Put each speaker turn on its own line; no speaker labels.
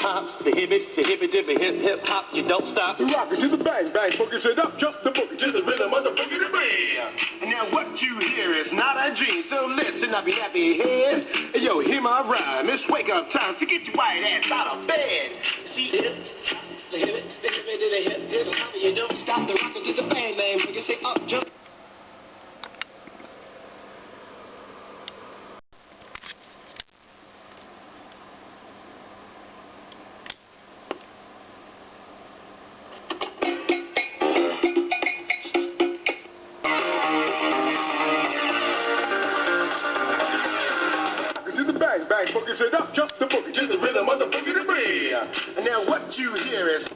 hop, the hippie, the hippie dippy hip hip hop, you don't stop.
Rock it to the bang bang, boogie straight up, jump the boogie to the rhythm of the boogie to.
And now what you hear is not a dream, so listen up, you happy head. Yo, hear my rhyme. It's wake up time, so get your white ass out of bed. See, hip, bang boogie
up, jump the boogie to the rhythm of the boogie to bang.
And now what you hear is